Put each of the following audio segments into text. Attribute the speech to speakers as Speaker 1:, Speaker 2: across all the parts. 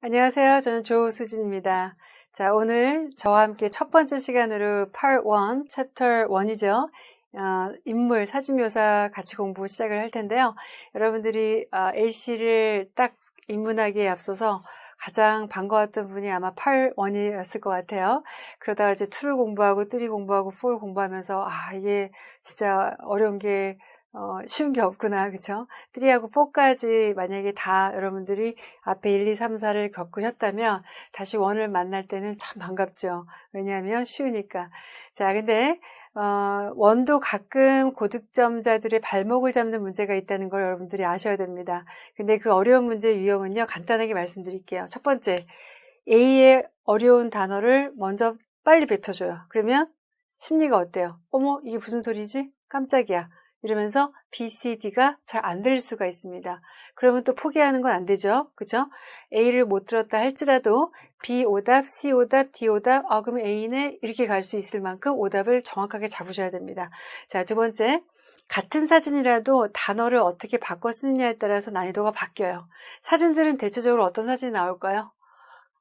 Speaker 1: 안녕하세요. 저는 조수진입니다. 자, 오늘 저와 함께 첫 번째 시간으로 Part 1, Chapter 1이죠. 어, 인물, 사진묘사 같이 공부 시작을 할 텐데요. 여러분들이 어, A씨를 딱 입문하기에 앞서서 가장 반가웠던 분이 아마 8, 1이었을 것 같아요. 그러다가 이제 2를 공부하고 3 공부하고 4를 공부하면서 아 이게 진짜 어려운 게 어, 쉬운 게 없구나, 그쵸? 3하고 4까지 만약에 다 여러분들이 앞에 1, 2, 3, 4를 겪으셨다면 다시 1을 만날 때는 참 반갑죠. 왜냐하면 쉬우니까. 자, 근데, 어, 원도 가끔 고득점자들의 발목을 잡는 문제가 있다는 걸 여러분들이 아셔야 됩니다. 근데 그 어려운 문제의 유형은요, 간단하게 말씀드릴게요. 첫 번째, A의 어려운 단어를 먼저 빨리 뱉어줘요. 그러면 심리가 어때요? 어머, 이게 무슨 소리지? 깜짝이야. 이러면서 B, C, D가 잘 안 들릴 수가 있습니다. 그러면 또 포기하는 건 안 되죠. 그죠? A를 못 들었다 할지라도 B 오답, C 오답, D 오답, 아, 그럼 A는 이렇게 갈 수 있을 만큼 오답을 정확하게 잡으셔야 됩니다. 자, 두 번째. 같은 사진이라도 단어를 어떻게 바꿔 쓰느냐에 따라서 난이도가 바뀌어요. 사진들은 대체적으로 어떤 사진이 나올까요?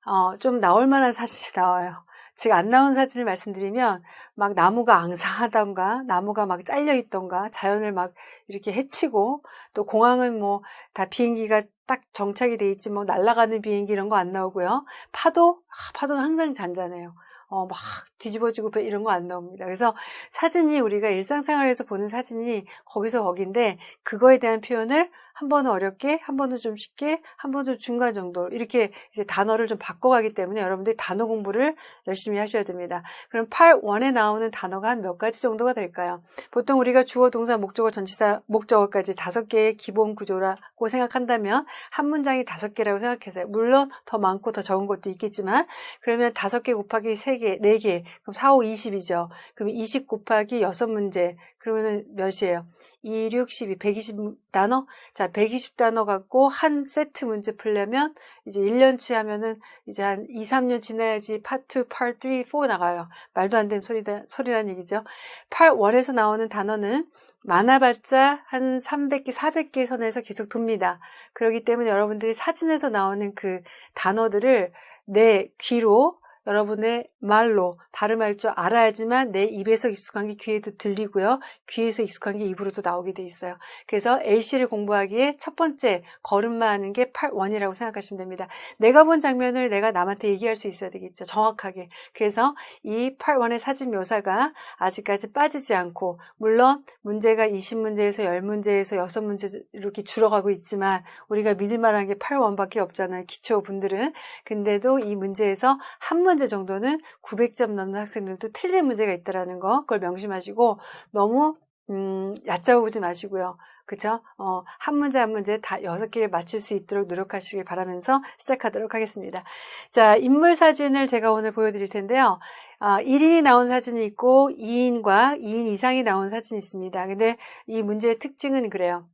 Speaker 1: 어, 좀 나올 만한 사진이 나와요. 지금 안 나온 사진을 말씀드리면 막 나무가 앙상하던가 나무가 막 잘려 있던가 자연을 막 이렇게 해치고 또 공항은 뭐 다 비행기가 딱 정착이 돼 있지 뭐 날아가는 비행기 이런 거 안 나오고요. 파도? 아, 파도는 항상 잔잔해요 어, 막 뒤집어지고 이런 거 안 나옵니다. 그래서 사진이 우리가 일상생활에서 보는 사진이 거기서 거긴데 그거에 대한 표현을 한 번은 어렵게, 한 번은 좀 쉽게, 한 번은 중간 정도 이렇게 이제 단어를 좀 바꿔가기 때문에 여러분들이 단어 공부를 열심히 하셔야 됩니다. 그럼 8원에 나오는 단어가 한 몇 가지 정도가 될까요? 보통 우리가 주어, 동사, 목적어, 전치사, 목적어까지 다섯 개의 기본 구조라고 생각한다면 한 문장이 다섯 개라고 생각해서요. 물론 더 많고 더 적은 것도 있겠지만 그러면 다섯 개 곱하기 세 개, 네 개, 그럼 4, 5, 20이죠. 그럼 20 곱하기 여섯 문제, 그러면 몇이에요? 2, 6, 12, 120단어? 자, 120단어 갖고 한 세트 문제 풀려면 이제 1년치 하면은 이제 한 2, 3년 지나야지 파트 2, 파트 3, 4 나가요. 말도 안 되는 소리다, 소리란 얘기죠. 8월에서 나오는 단어는 많아봤자 한 300개, 400개 선에서 계속 돕니다. 그렇기 때문에 여러분들이 사진에서 나오는 그 단어들을 내 귀로 여러분의 말로 발음할 줄 알아야지만 내 입에서 익숙한 게 귀에도 들리고요. 귀에서 익숙한 게 입으로도 나오게 돼 있어요. 그래서 A씨를 공부하기에 첫 번째 걸음마 하는 게 8원이라고 생각하시면 됩니다. 내가 본 장면을 내가 남한테 얘기할 수 있어야 되겠죠. 정확하게. 그래서 이 8원의 사진 묘사가 아직까지 빠지지 않고 물론 문제가 20문제에서 10문제에서 6문제 이렇게 줄어가고 있지만 우리가 믿을 만한 게 8원밖에 없잖아요. 기초 분들은. 근데도 이 문제에서 한 문제 문제 정도는 900점 넘는 학생들도 틀린 문제가 있다라는 거 그걸 명심하시고 너무 음, 얕잡아보지 마시고요. 그쵸? 어, 한 문제 한 문제 다 여섯 개를 맞출 수 있도록 노력하시길 바라면서 시작하도록 하겠습니다. 자, 인물 사진을 제가 오늘 보여드릴 텐데요. 아, 1인이 나온 사진이 있고 2인과 2인 이상이 나온 사진이 있습니다. 근데 이 문제의 특징은 그래요.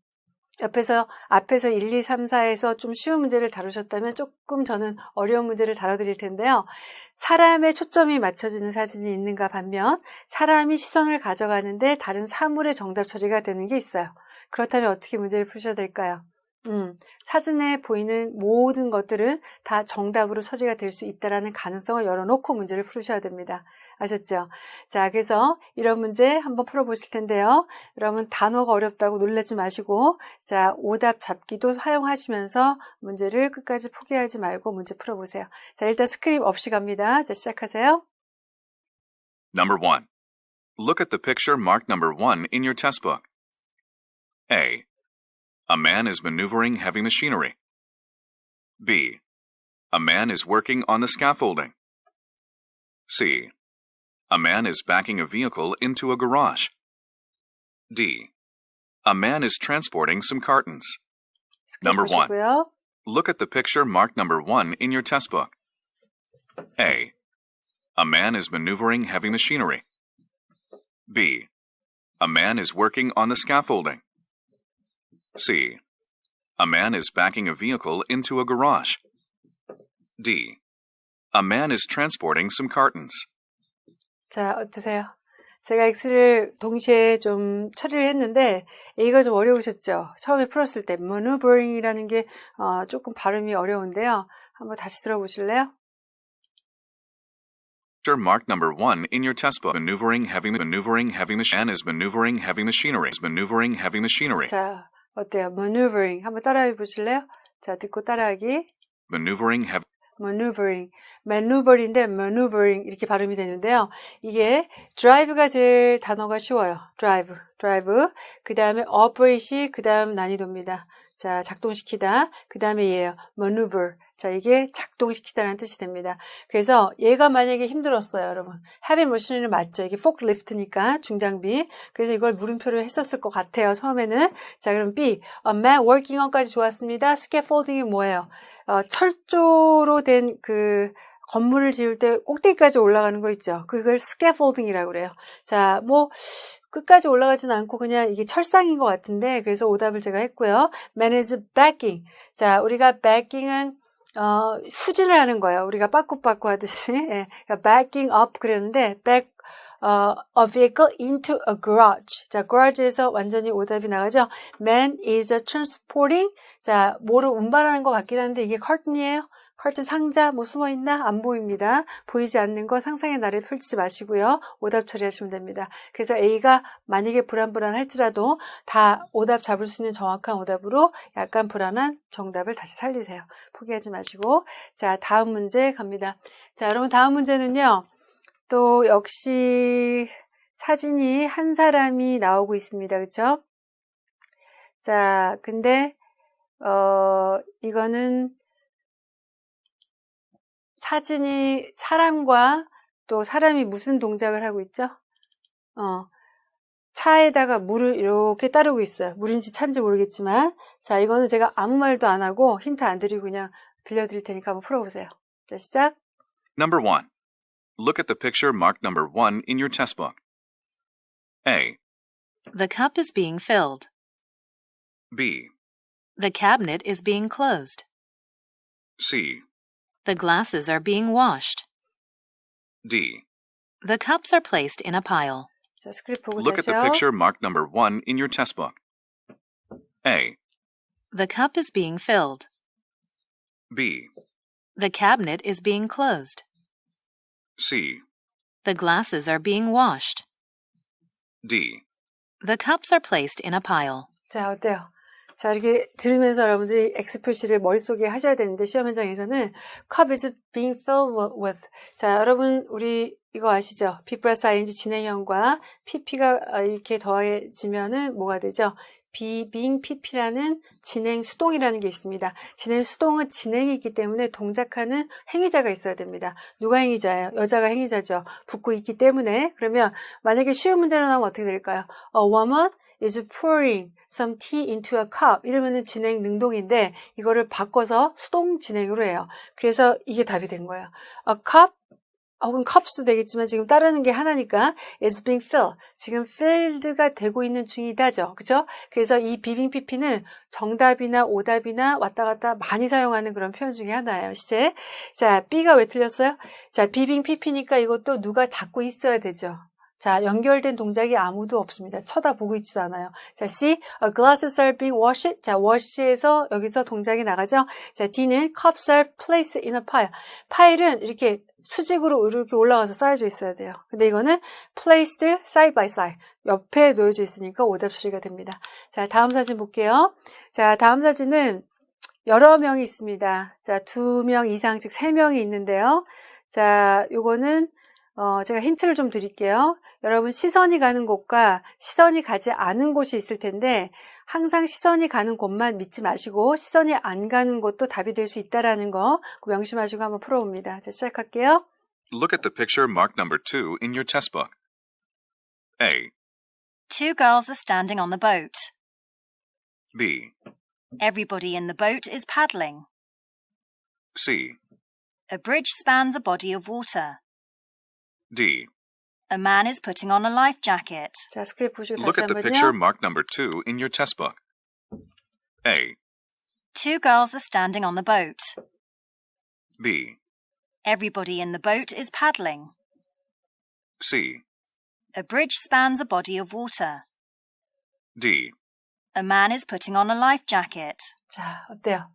Speaker 1: 옆에서 앞에서 1, 2, 3, 4에서 좀 쉬운 문제를 다루셨다면 조금 저는 어려운 문제를 다뤄드릴 텐데요. 사람의 초점이 맞춰지는 사진이 있는가 반면 사람이 시선을 가져가는데 다른 사물의 정답 처리가 되는 게 있어요. 그렇다면 어떻게 문제를 푸셔야 될까요? 음, 사진에 보이는 모든 것들은 다 정답으로 처리가 될 수 있다는 가능성을 열어놓고 문제를 풀으셔야 됩니다. 아셨죠? 자, 그래서 이런 문제 한번 풀어보실 텐데요. 여러분 단어가 어렵다고 놀라지 마시고 자, 오답 잡기도 사용하시면서 문제를 끝까지 포기하지 말고 문제 풀어보세요. 자, 일단 스크립 없이 갑니다. 자, 시작하세요.
Speaker 2: Number 1. Look at the picture marked number 1 in your test book. A. A man is maneuvering heavy machinery. B. A man is working on the scaffolding. C. A man is backing a vehicle into a garage. D. A man is transporting some cartons. Number 1. Look at the picture marked number 1 in your test book. A. A man is maneuvering heavy machinery. B. A man is working on the scaffolding. C. A man is backing a vehicle into a garage. D. A man is transporting some cartons.
Speaker 1: 자, 어떠세요? 제가 X를 동시에 좀 처리를 했는데 A가 좀 어려우셨죠? 처음에 풀었을 때 maneuvering이라는 게 어, 조금 발음이 어려운데요. 한번 다시 들어보실래요?
Speaker 2: Mark number one in your test book. Maneuvering heavy maneuvering heavy machine is maneuvering heavy machinery. Is maneuvering heavy machinery.
Speaker 1: 자, 어때요? maneuvering 한번 따라해 보실래요? 자, 듣고 따라하기.
Speaker 2: Maneuvering heavy
Speaker 1: maneuvering, maneuver인데 maneuvering 이렇게 발음이 되는데요. 이게 drive가 제일 단어가 쉬워요. drive, drive. 그 다음에 operate이 그 다음 난이도입니다. 자, 작동시키다. 그 다음에 얘예요. maneuver. 자, 이게 작동시키다라는 뜻이 됩니다. 그래서 얘가 만약에 힘들었어요, 여러분. heavy machinery 맞죠? 이게 forklift니까 중장비. 그래서 이걸 물음표를 했었을 것 같아요, 처음에는. 자, 그럼 B. A man working on까지 좋았습니다. scaffolding이 뭐예요? 어, 철조로 된 그 건물을 지을 때 꼭대기까지 올라가는 거 있죠. 그걸 scaffolding이라고 그래요. 자, 뭐 끝까지 올라가지는 않고 그냥 이게 철상인 것 같은데 그래서 오답을 제가 했고요. manage backing. 자, 우리가 backing은 어, 후진을 하는 거예요. 우리가 빠꾸빠꾸 하듯이 예, 그러니까 backing up 그랬는데 back 어, a vehicle into a garage. 자, garage에서 완전히 오답이 나가죠. Man is transporting. 자, 뭐를 운반하는 것 같긴 한데 이게 curtain이에요. curtain 상자 뭐 숨어 있나 안 보입니다. 보이지 않는 거 상상의 나를 펼치지 마시고요. 오답 처리하시면 됩니다. 그래서 A가 만약에 불안불안할지라도 다 오답 잡을 수 있는 정확한 오답으로 약간 불안한 정답을 다시 살리세요. 포기하지 마시고 자 다음 문제 갑니다. 자 여러분 다음 문제는요. 또 역시 사진이 한 사람이 나오고 있습니다. 그렇죠? 자, 근데 어 이거는 사진이 사람과 또 사람이 무슨 동작을 하고 있죠? 어. 차에다가 물을 이렇게 따르고 있어요. 물인지 찬지 모르겠지만. 자, 이거는 제가 아무 말도 안 하고 힌트 안 드리고 그냥 들려드릴 테니까 한번 풀어보세요. 자, 시작.
Speaker 2: Number one. Look at the picture marked number 1 in your test book. A.
Speaker 3: The cup is being filled.
Speaker 2: B.
Speaker 3: The cabinet is being closed.
Speaker 2: C.
Speaker 3: The glasses are being washed.
Speaker 2: D.
Speaker 3: The cups are placed in a pile.
Speaker 2: Look at the picture marked number 1 in your test book. A.
Speaker 3: The cup is being filled.
Speaker 2: B.
Speaker 3: The cabinet is being closed.
Speaker 2: C.
Speaker 3: The glasses are being washed.
Speaker 2: D.
Speaker 3: The cups are placed in a pile.
Speaker 1: 자, 어때요? 자, 이렇게 들으면서 여러분들이 X 표시를 머릿속에 하셔야 되는데, 시험 현장에서는 cup is being filled with. 자, 여러분, 우리 이거 아시죠? B 플러스 ing 진행형과 pp가 이렇게 더해지면은 뭐가 되죠? Being pp라는 진행 수동이라는 게 있습니다. 진행 수동은 진행이 있기 때문에 동작하는 행위자가 있어야 됩니다. 누가 행위자예요? 여자가 행위자죠. 붙고 있기 때문에. 그러면 만약에 쉬운 문제로 나오면 어떻게 될까요? A woman is pouring some tea into a cup. 이러면은 진행 능동인데 이거를 바꿔서 수동 진행으로 해요. 그래서 이게 답이 된 거예요. A cup 혹은 컵스도 되겠지만 지금 따르는 게 하나니까 is being filled. 지금 filled가 되고 있는 중이다죠. 그죠? 그래서 이 비빙 PP는 정답이나 오답이나 왔다 갔다 많이 사용하는 그런 표현 중에 하나예요. 시제. 자, B가 왜 틀렸어요? 자, 비빙 PP니까 이것도 누가 닫고 있어야 되죠. 자, 연결된 동작이 아무도 없습니다. 쳐다보고 있지도 않아요. 자, C, glasses are being washed. 자, wash에서 여기서 동작이 나가죠. 자, D는 cups are placed in a pile. 파일은 이렇게 수직으로 이렇게 올라가서 쌓여져 있어야 돼요. 근데 이거는 placed side by side. 옆에 놓여져 있으니까 오답 처리가 됩니다. 자, 다음 사진 볼게요. 자, 다음 사진은 여러 명이 있습니다. 자, 두 명 이상, 즉 세 명이 있는데요. 자, 요거는 어, 제가 힌트를 좀 드릴게요. 여러분 시선이 가는 곳과 시선이 가지 않은 곳이 있을 텐데 항상 시선이 가는 곳만 믿지 마시고 시선이 안 가는 곳도 답이 될 수 있다라는 거 명심하시고 한번 풀어봅니다. 자, 시작할게요.
Speaker 2: Look at the picture marked number two in your test book. A.
Speaker 4: Two girls are standing on the boat.
Speaker 2: B.
Speaker 4: Everybody in the boat is paddling.
Speaker 2: C.
Speaker 4: A bridge spans a body of water.
Speaker 2: D.
Speaker 4: A man is putting on a life jacket.
Speaker 1: 자, 스크립트 보시고
Speaker 2: Look
Speaker 1: 다시
Speaker 2: at the picture
Speaker 1: 한번요.
Speaker 2: marked number two in your test book. A.
Speaker 4: Two girls are standing on the boat.
Speaker 2: B.
Speaker 4: Everybody in the boat is paddling.
Speaker 2: C.
Speaker 4: A bridge spans a body of water.
Speaker 2: D.
Speaker 4: A man is putting on a life jacket.
Speaker 1: 자, 어때요?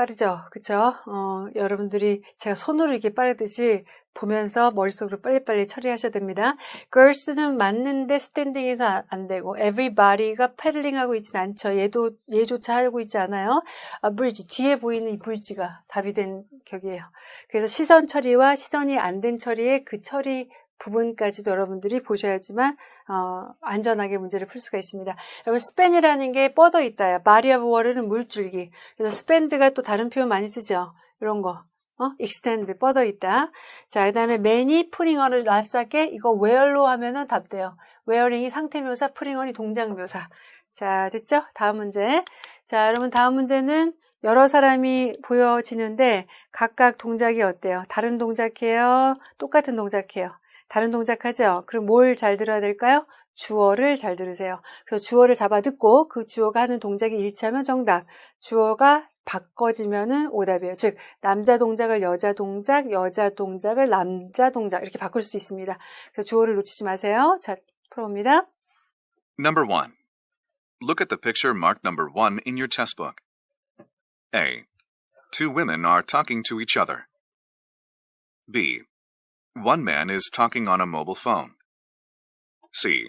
Speaker 1: 빠르죠? 그쵸? 어, 여러분들이 제가 손으로 이렇게 빠르듯이 보면서 머릿속으로 빨리빨리 처리하셔야 됩니다. girls는 맞는데 스탠딩에서 아- 안 되고 everybody가 패들링하고 있진 않죠. 얘도 얘조차 하고 있지 않아요. 아, bridge 뒤에 보이는 이 bridge가 답이 된 격이에요. 그래서 시선 처리와 시선이 안 된 처리의 그 처리 부분까지도 여러분들이 보셔야지만 어, 안전하게 문제를 풀 수가 있습니다. 여러분 span이라는 게 뻗어 있다요. of water는 물줄기. 그래서 spanned가 또 다른 표현 많이 쓰죠. 이런 거. 어? extend 뻗어 있다. 자, 그다음에 putting on을 납작게 이거 wear로 하면은 답돼요. wearing이 상태 묘사, on이 동작 묘사. 자, 됐죠? 다음 문제. 자, 여러분 다음 문제는 여러 사람이 보여지는데 각각 동작이 어때요? 다른 동작해요? 똑같은 동작해요? 다른 동작하죠? 그럼 뭘 잘 들어야 될까요? 주어를 잘 들으세요. 그래서 주어를 잡아 듣고 그 주어가 하는 동작이 일치하면 정답. 주어가 바꿔지면은 오답이에요. 즉 남자 동작을 여자 동작, 여자 동작을 남자 동작 이렇게 바꿀 수 있습니다. 그래서 주어를 놓치지 마세요. 자, 풀어봅니다.
Speaker 2: Number 1. Look at the picture marked number 1 in your test book. A. Two women are talking to each other. B. One man is talking on a mobile phone. C.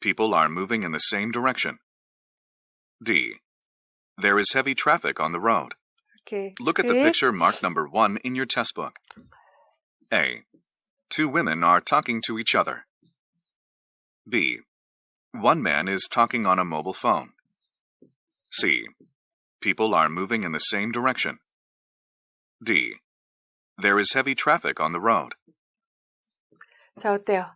Speaker 2: People are moving in the same direction. D. There is heavy traffic on the road.
Speaker 1: Okay.
Speaker 2: Look at the picture marked number 1 in your test book. A. Two women are talking to each other. B. One man is talking on a mobile phone. C. People are moving in the same direction. D. There is heavy traffic on the road.
Speaker 1: 자, 어때요?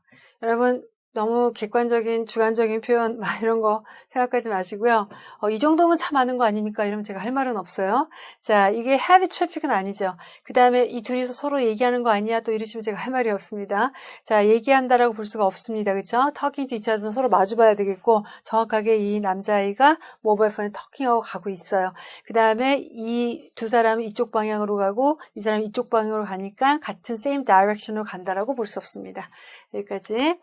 Speaker 1: 여러분, 너무 객관적인, 주관적인 표현, 막 이런 거 생각하지 마시고요. 어, 이 정도면 참 많은 거 아닙니까? 이러면 제가 할 말은 없어요. 자, 이게 heavy traffic은 아니죠. 그 다음에 이 둘이서 서로 얘기하는 거 아니야? 또 이러시면 제가 할 말이 없습니다. 자, 얘기한다라고 볼 수가 없습니다. 그쵸? talking to each 서로 마주봐야 되겠고, 정확하게 이 남자아이가 모바일 폰에 터킹하고 가고 있어요. 그 다음에 이 두 사람은 이쪽 방향으로 가고, 이 사람이 이쪽 방향으로 가니까 같은 same direction으로 간다라고 볼 수 없습니다. 여기까지.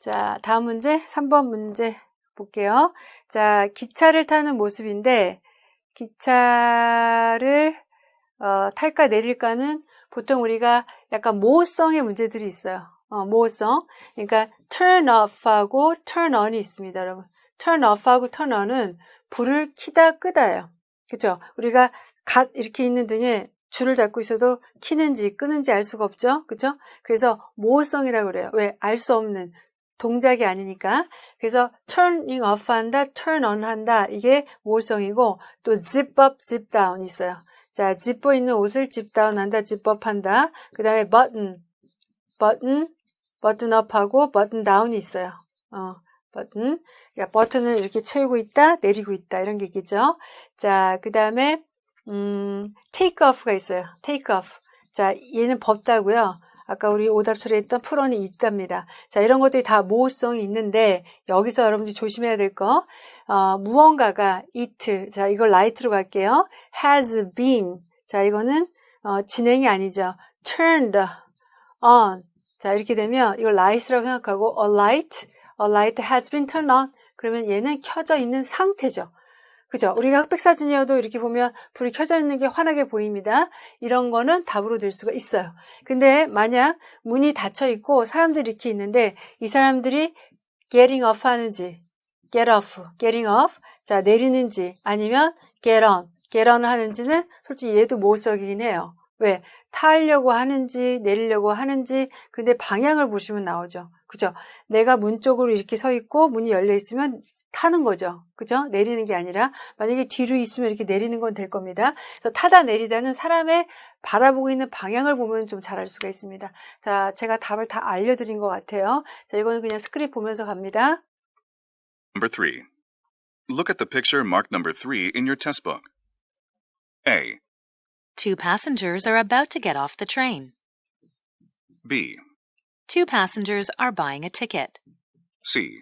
Speaker 1: 자, 다음 문제, 3번 문제 볼게요. 자, 기차를 타는 모습인데, 기차를, 어, 탈까 내릴까는 보통 우리가 약간 모호성의 문제들이 있어요. 어, 모호성. 그러니까 turn off하고 turn on이 있습니다, 여러분. turn off하고 turn on은 불을 키다 끄다예요. 그쵸? 우리가 갓 이렇게 있는 등에 줄을 잡고 있어도 키는지 끄는지 알 수가 없죠? 그쵸? 그래서 모호성이라고 그래요. 왜? 알 수 없는 동작이 아니니까. 그래서 turning off 한다, turn on 한다. 이게 모호성이고 또 zip up, zip down 있어요. 자, zip어 있는 옷을 zip down 한다, zip up 한다. 그 다음에 button, button, button up 하고 button down이 있어요. 어, button. 그러니까 버튼을 이렇게 채우고 있다, 내리고 있다. 이런 게 있겠죠. 자, 그 다음에 음, take off가 있어요. take off. 자, 얘는 법다고요. 아까 우리 오답 처리했던 풀원이 있답니다. 자, 이런 것들이 다 모호성이 있는데 여기서 여러분들이 조심해야 될 거. 어, 무언가가 it. 자, 이걸 light로 갈게요. has been. 자, 이거는 어, 진행이 아니죠. turned on. 자, 이렇게 되면 이걸 light라고 생각하고 a light, a light has been turned on. 그러면 얘는 켜져 있는 상태죠. 그죠? 우리가 흑백 사진이어도 이렇게 보면 불이 켜져 있는 게 환하게 보입니다. 이런 거는 답으로 될 수가 있어요. 근데 만약 문이 닫혀 있고 사람들이 이렇게 있는데 이 사람들이 getting off 하는지 get off, getting off 자 내리는지 아니면 get on, get on 하는지는 솔직히 얘도 모호성이긴 해요. 왜? 타려고 하는지 내리려고 하는지 근데 방향을 보시면 나오죠. 그죠? 내가 문 쪽으로 이렇게 서 있고 문이 열려 있으면 타는 거죠. 그죠? 내리는 게 아니라 만약에 뒤로 있으면 이렇게 내리는 건 될 겁니다. 그래서 타다 내리다는 사람의 바라보고 있는 방향을 보면 좀 잘 알 수가 있습니다. 자, 제가 답을 다 알려드린 것 같아요. 자, 이거는 그냥 스크립 보면서 갑니다.
Speaker 2: Number 3. Look at the picture marked number 3 in your test book. A.
Speaker 3: Two passengers are about to get off the train.
Speaker 2: B.
Speaker 3: Two passengers are buying a ticket.
Speaker 2: C.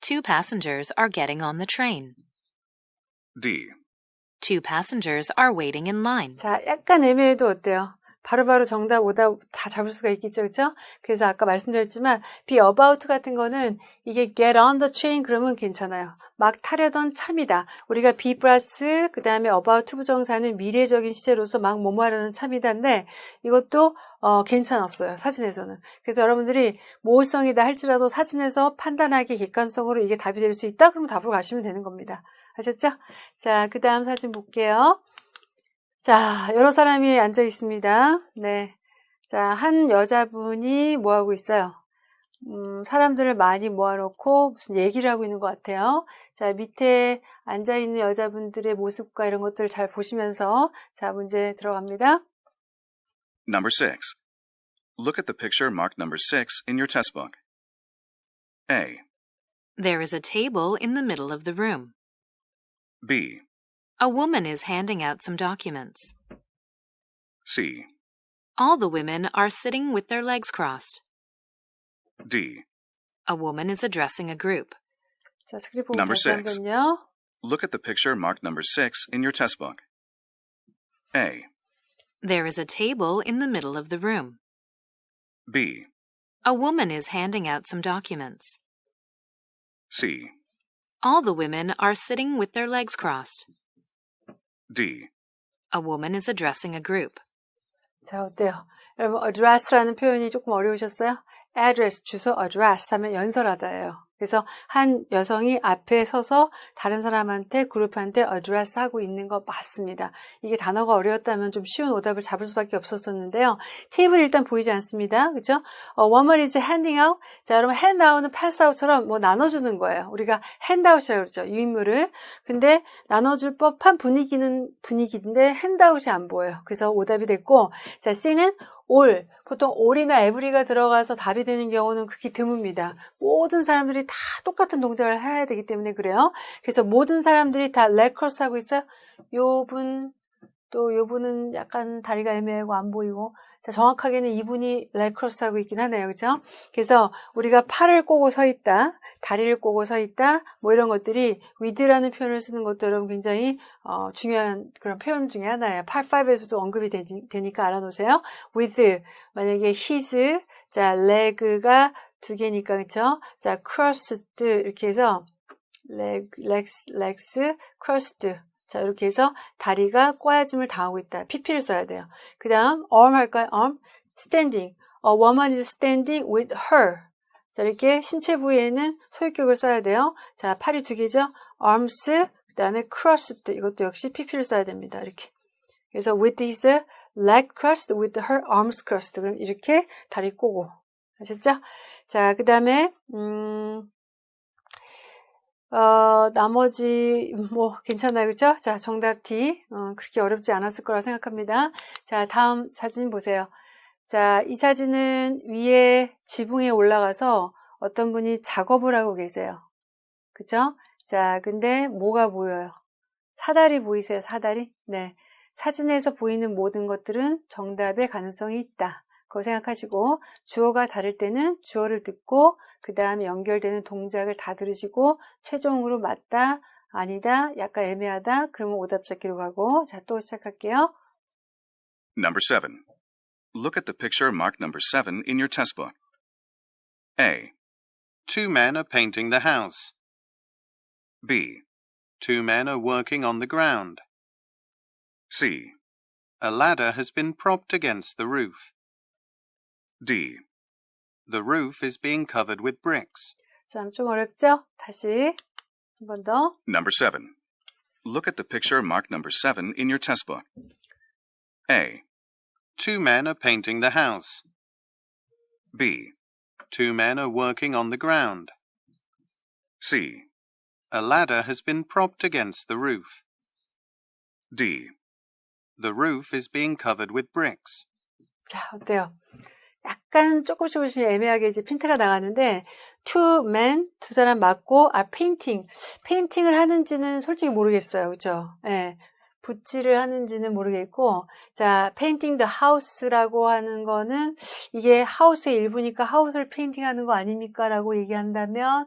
Speaker 3: Two passengers are getting on the train.
Speaker 2: D.
Speaker 3: Two passengers are waiting in line.
Speaker 1: 자, 약간 애매해도 어때요? 바로바로 정답, 오답 다 잡을 수가 있겠죠, 그렇죠? 그래서 아까 말씀드렸지만 be about 같은 거는 이게 get on the train 그러면 괜찮아요. 막 타려던 참이다. 우리가 be 플러스 그 다음에 about 부정사는 미래적인 시제로서 막 뭐뭐 하려는 참이다인데 이것도 어, 괜찮았어요. 사진에서는. 그래서 여러분들이 모호성이다 할지라도 사진에서 판단하기 객관성으로 이게 답이 될 수 있다? 그러면 답으로 가시면 되는 겁니다. 아셨죠? 자, 그 다음 사진 볼게요. 자, 여러 사람이 앉아 있습니다. 네. 자, 한 여자분이 뭐 하고 있어요? 음, 사람들을 많이 모아놓고 무슨 얘기를 하고 있는 것 같아요. 자, 밑에 앉아 있는 여자분들의 모습과 이런 것들을 잘 보시면서 자, 문제 들어갑니다.
Speaker 2: Number 6. Look at the picture marked number 6 in your test book. A,
Speaker 3: There is a table in the middle of the room.
Speaker 2: B,
Speaker 3: A woman is handing out some documents.
Speaker 2: C,
Speaker 3: All the women are sitting with their legs crossed.
Speaker 2: D.
Speaker 3: A woman is addressing a group.
Speaker 1: 자, 스크립트 보고
Speaker 2: Number
Speaker 1: 다시
Speaker 2: six.
Speaker 1: 한번요.
Speaker 2: Look at the picture marked number 6 in your test book. A,
Speaker 3: There is a table in the middle of the room.
Speaker 2: B,
Speaker 3: A woman is handing out some documents.
Speaker 2: C,
Speaker 3: All the women are sitting with their legs crossed.
Speaker 2: D.
Speaker 3: A woman is addressing a group.
Speaker 1: 자, 어때요? 여러분, address라는 표현이 조금 어려우셨어요? address, 주소 address 하면 연설하다예요. 그래서 한 여성이 앞에 서서 다른 사람한테 그룹한테 address 하고 있는 거 맞습니다. 이게 단어가 어려웠다면 좀 쉬운 오답을 잡을 수밖에 없었었는데요. 테이블 일단 보이지 않습니다. 그죠? 어, woman is handing out. 자, 여러분 hand out은 pass out처럼 뭐 나눠주는 거예요. 우리가 hand out이라고 그러죠. 유인물을. 근데 나눠줄 법한 분위기는 분위기인데 hand out이 안 보여요. 그래서 오답이 됐고, 자, C는 all. 보통 all이나 every가 들어가서 답이 되는 경우는 극히 드뭅니다. 모든 사람들이 다 똑같은 동작을 해야 되기 때문에 그래요. 그래서 모든 사람들이 다 leg cross 하고 있어요. 요 분, 또 요 분은 약간 다리가 애매하고 안 보이고. 자, 정확하게는 이분이 leg cross 하고 있긴 하네요. 그죠? 그래서 우리가 팔을 꼬고 서 있다, 다리를 꼬고 서 있다, 뭐 이런 것들이 with라는 표현을 쓰는 것도 여러분 굉장히 어, 중요한 그런 표현 중에 하나예요. 파트 5에서도 언급이 되니, 까 알아놓으세요. with, 만약에 his, 자, leg가 두 개니까, 그쵸? 자, crossed, 이렇게 해서 leg, legs, legs, crossed. 자, 이렇게 해서 다리가 꼬아짐을 당하고 있다. PP를 써야 돼요. 그 다음, arm 할까요? arm. standing. A woman is standing with her. 자, 이렇게 신체 부위에는 소유격을 써야 돼요. 자, 팔이 두 개죠? arms, 그 다음에 crossed. 이것도 역시 PP를 써야 됩니다. 이렇게. 그래서 with his leg crossed, with her arms crossed. 그럼 이렇게 다리 꼬고. 아셨죠? 자, 그 다음에, 음, 어, 나머지, 뭐, 괜찮아요. 그죠? 자, 정답 D. 어, 그렇게 어렵지 않았을 거라 생각합니다. 자, 다음 사진 보세요. 자, 이 사진은 위에 지붕에 올라가서 어떤 분이 작업을 하고 계세요. 그죠? 자, 근데 뭐가 보여요? 사다리 보이세요? 사다리? 네. 사진에서 보이는 모든 것들은 정답의 가능성이 있다. 그거 생각하시고 주어가 다를 때는 주어를 듣고 그 다음에 연결되는 동작을 다 들으시고 최종으로 맞다, 아니다, 약간 애매하다 그러면 오답 찾기로 가고 자 또 시작할게요.
Speaker 2: Number 7. Look at the picture marked number 7 in your test book. A,
Speaker 5: Two men are painting the house.
Speaker 2: B,
Speaker 5: Two men are working on the ground.
Speaker 2: C,
Speaker 5: A ladder has been propped against the roof.
Speaker 2: D.
Speaker 5: The roof is being covered with bricks.
Speaker 1: 자, 좀 어렵죠? 다시 한 번 더.
Speaker 2: Number 7. Look at the picture marked number 7 in your test book. A,
Speaker 5: Two men are painting the house.
Speaker 2: B,
Speaker 5: Two men are working on the ground.
Speaker 2: C,
Speaker 5: A ladder has been propped against the roof.
Speaker 2: D.
Speaker 5: The roof is being covered with bricks.
Speaker 1: 자, 어때요? 약간 조금씩 조금씩 애매하게 이제 핀트가 나가는데 two men, 두 사람 맞고 아 painting, painting을 하는지는 솔직히 모르겠어요. 그렇죠? 예. 붓질을 하는지는 모르겠고 자, painting the house라고 하는 거는 이게 house의 일부니까 house를 painting하는 거 아닙니까 라고 얘기한다면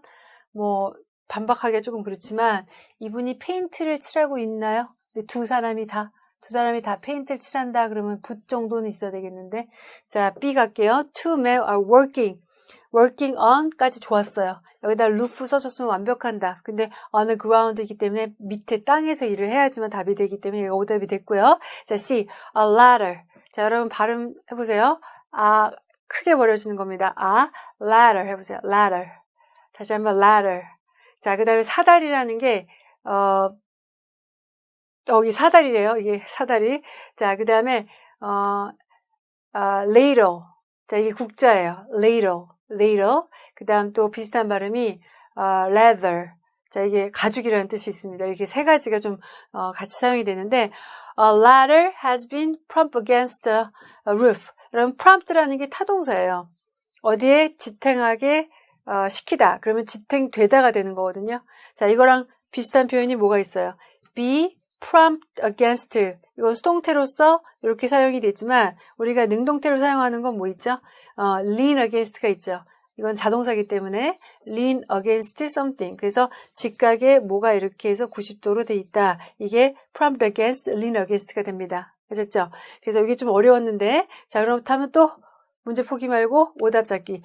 Speaker 1: 뭐 반박하기가 조금 그렇지만 이분이 페인트를 칠하고 있나요? 두 사람이 다 두 사람이 다 페인트를 칠한다 그러면 붓 정도는 있어야 되겠는데 자 B 갈게요. Two men are working. working on까지 좋았어요. 여기다 roof 써줬으면 완벽한다. 근데 on the ground이기 때문에 밑에 땅에서 일을 해야지만 답이 되기 때문에 이거 오답이 됐고요. 자 C. a ladder. 자 여러분 발음 해보세요. 아 크게 버려지는 겁니다. 아 ladder 해보세요. ladder. 다시 한번 ladder. 자, 그 다음에 사다리라는 게, 어, 여기 사다리래요. 이게 사다리. 자, 그 다음에, 어, 아, later. 자, 이게 국자예요. later. later. 그 다음 또 비슷한 발음이, 어, leather. 자, 이게 가죽이라는 뜻이 있습니다. 이렇게 세 가지가 좀, 어, 같이 사용이 되는데, a ladder has been propped against a roof. 그럼 prompt라는 게 타동사예요. 어디에 지탱하게 어, 시키다. 그러면 지탱되다가 되는 거거든요. 자, 이거랑 비슷한 표현이 뭐가 있어요? be prompt against. 이건 수동태로서 이렇게 사용이 되지만 우리가 능동태로 사용하는 건 뭐 있죠? 어, lean against가 있죠. 이건 자동사기 때문에 lean against something. 그래서 직각에 뭐가 이렇게 해서 90도로 돼 있다. 이게 prompt against, lean against가 됩니다. 아셨죠? 그래서 이게 좀 어려웠는데 자 그렇다면 또 문제 포기 말고 오답 잡기.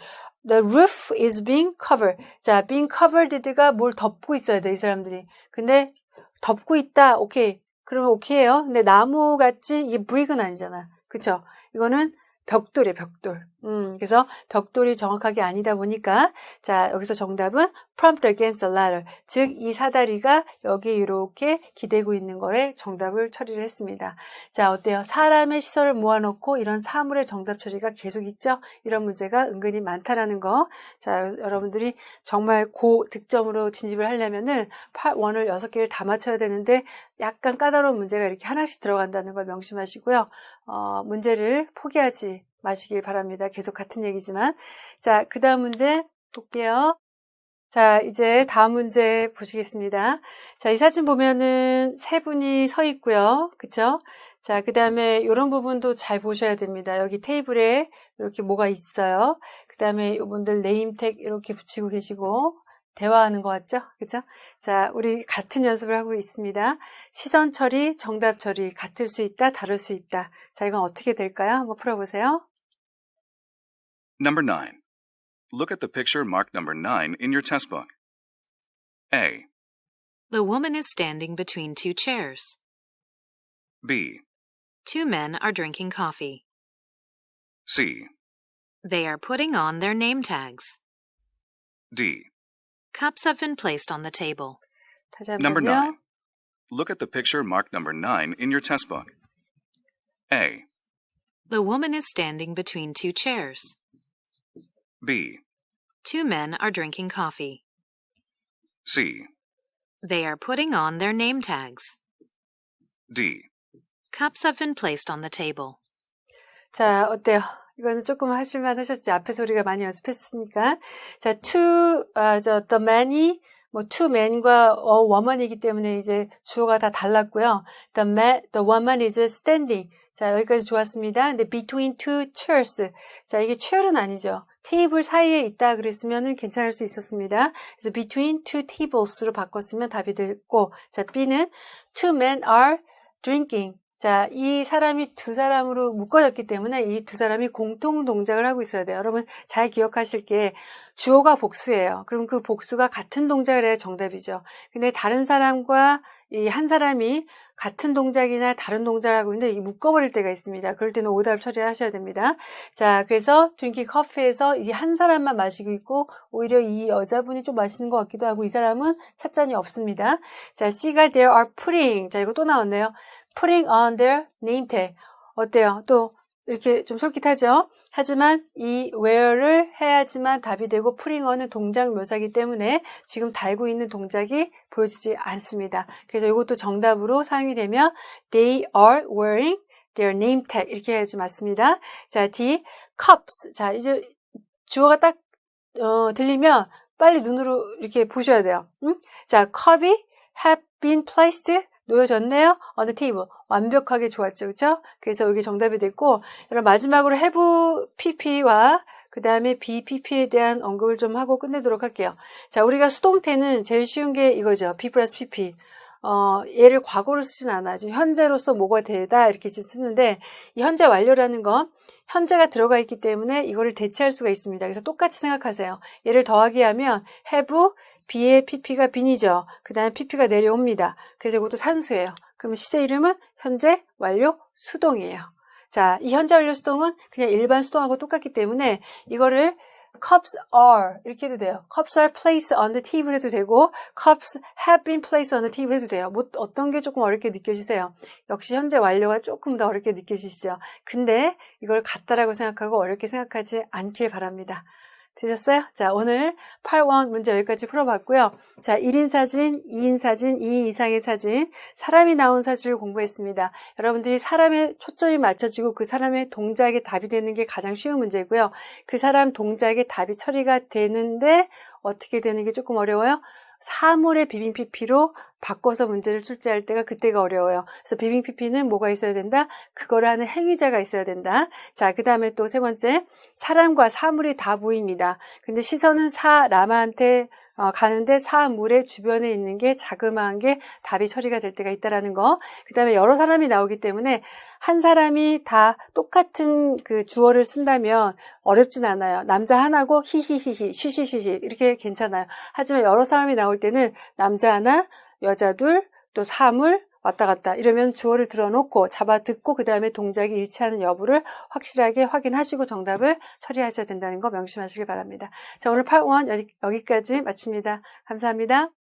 Speaker 1: The roof is being covered. 자, being covered가 뭘 덮고 있어야 돼, 이 사람들이. 근데 덮고 있다. 오케이. 그러면 오케이예요. 근데 나무 같지 이게 브릭은 아니잖아. 그쵸? 이거는 벽돌이에요, 벽돌. 음, 그래서 벽돌이 정확하게 아니다 보니까 자, 여기서 정답은 prompt against the ladder. 즉, 이 사다리가 여기 이렇게 기대고 있는 거에 정답을 처리를 했습니다. 자, 어때요? 사람의 시설을 모아놓고 이런 사물의 정답 처리가 계속 있죠? 이런 문제가 은근히 많다라는 거. 자, 여러분들이 정말 고득점으로 진입을 하려면은 1을 6개를 다 맞춰야 되는데 약간 까다로운 문제가 이렇게 하나씩 들어간다는 걸 명심하시고요. 어, 문제를 포기하지 마시길 바랍니다. 계속 같은 얘기지만. 자, 그 다음 문제 볼게요. 자, 이제 다음 문제 보시겠습니다. 자, 이 사진 보면은 세 분이 서 있고요. 그쵸? 자, 그 다음에 이런 부분도 잘 보셔야 됩니다. 여기 테이블에 이렇게 뭐가 있어요. 그 다음에 이분들 네임택 이렇게 붙이고 계시고, 대화하는 것 같죠? 그죠? 자, 우리 같은 연습을 하고 있습니다. 시선 처리, 정답 처리, 같을 수 있다, 다를 수 있다. 자, 이건 어떻게 될까요? 한번 풀어보세요.
Speaker 2: Number 9. Look at the picture marked number 9 in your test book. A.
Speaker 3: The woman is standing between two chairs.
Speaker 2: B.
Speaker 3: Two men are drinking coffee.
Speaker 2: C.
Speaker 3: They are putting on their name tags.
Speaker 2: D.
Speaker 3: Cups have been placed on the table.
Speaker 2: Number 9. Look at the picture marked number 9 in your test book. A.
Speaker 3: The woman is standing between two chairs.
Speaker 2: B,
Speaker 3: Two men are drinking coffee.
Speaker 2: C,
Speaker 3: They are putting on their name tags.
Speaker 2: D.
Speaker 3: Cups have been placed on the table.
Speaker 1: 자, 어때요? 이거는 조금 하실만 하셨지. 앞에서 우리가 많이 연습했으니까. 자, to, 아, 저, the man이, 뭐, to man과 a woman이기 때문에 이제 주어가 다 달랐고요. The man, the woman is standing. 자, 여기까지 좋았습니다. 근데 between two chairs. 자, 이게 chair은 아니죠. 테이블 사이에 있다 그랬으면 괜찮을 수 있었습니다. 그래서 between two tables로 바꿨으면 답이 됐고, 자, B는 two men are drinking. 자, 이 사람이 두 사람으로 묶어졌기 때문에 이 두 사람이 공통 동작을 하고 있어야 돼요. 여러분 잘 기억하실 게 주어가 복수예요. 그럼 그 복수가 같은 동작을 해야 정답이죠. 근데 다른 사람과 이 한 사람이 같은 동작이나 다른 동작을 하고 있는데 이 묶어버릴 때가 있습니다. 그럴 때는 오답 처리하셔야 됩니다. 자, 그래서 drinking coffee에서 이 한 사람만 마시고 있고 오히려 이 여자분이 좀 마시는 것 같기도 하고 이 사람은 찻잔이 없습니다. 자, C가 they're putting. 자, 이거 또 나왔네요. putting on their name tag. 어때요? 또 이렇게 좀 솔깃하죠? 하지만 이 wear를 해야지만 답이 되고 on은 동작 묘사기 때문에 지금 달고 있는 동작이 보여지지 않습니다. 그래서 이것도 정답으로 사용이 되면 they are wearing their name tag 이렇게 해야지 맞습니다. 자, D, cups. 자, 이제 주어가 딱 어, 들리면 빨리 눈으로 이렇게 보셔야 돼요. 응? 자, 컵이 have been placed 놓여졌네요. 어느 테이블 완벽하게 좋았죠, 그렇죠? 그래서 여기 정답이 됐고, 여러분 마지막으로 have pp와 그 다음에 BPP에 대한 언급을 좀 하고 끝내도록 할게요. 자, 우리가 수동태는 제일 쉬운 게 이거죠. P 플러스 PP. 어, 얘를 과거로 쓰진 않아요. 지금 현재로서 뭐가 되다 이렇게 쓰는데 이 현재 완료라는 건 현재가 들어가 있기 때문에 이거를 대체할 수가 있습니다. 그래서 똑같이 생각하세요. 얘를 더하기 하면 have B의 PP가 빈이죠. 그 다음에 PP가 내려옵니다. 그래서 이것도 산수예요. 그러면 시제 이름은 현재 완료 수동이에요. 자, 이 현재 완료 수동은 그냥 일반 수동하고 똑같기 때문에 이거를 cups are 이렇게 해도 돼요. cups are placed on the table 해도 되고 cups have been placed on the table 해도 돼요. 뭐 어떤 게 조금 어렵게 느껴지세요? 역시 현재 완료가 조금 더 어렵게 느껴지시죠? 근데 이걸 같다라고 생각하고 어렵게 생각하지 않길 바랍니다. 되셨어요? 자, 오늘 8원 문제 여기까지 풀어봤고요. 자, 1인 사진, 2인 사진, 2인 이상의 사진, 사람이 나온 사진을 공부했습니다. 여러분들이 사람의 초점이 맞춰지고 그 사람의 동작에 답이 되는 게 가장 쉬운 문제고요. 그 사람 동작에 답이 처리가 되는데 어떻게 되는 게 조금 어려워요? 사물의 비빙 PP로 바꿔서 문제를 출제할 때가 그때가 어려워요. 그래서 비빙 PP는 뭐가 있어야 된다? 그거를 하는 행위자가 있어야 된다. 자, 그 다음에 또 세 번째, 사람과 사물이 다 보입니다. 근데 시선은 사람한테 어, 가는데 사물의 주변에 있는 게 자그마한 게 답이 처리가 될 때가 있다라는 거. 그 다음에 여러 사람이 나오기 때문에 한 사람이 다 똑같은 그 주어를 쓴다면 어렵진 않아요. 남자 하나고 히히히히, 쉬쉬쉬쉬 이렇게 괜찮아요. 하지만 여러 사람이 나올 때는 남자 하나, 여자 둘, 또 사물, 왔다 갔다 이러면 주어를 들어놓고 잡아 듣고 그 다음에 동작이 일치하는 여부를 확실하게 확인하시고 정답을 처리하셔야 된다는 거 명심하시길 바랍니다. 자 오늘 8원 여기까지 마칩니다. 감사합니다.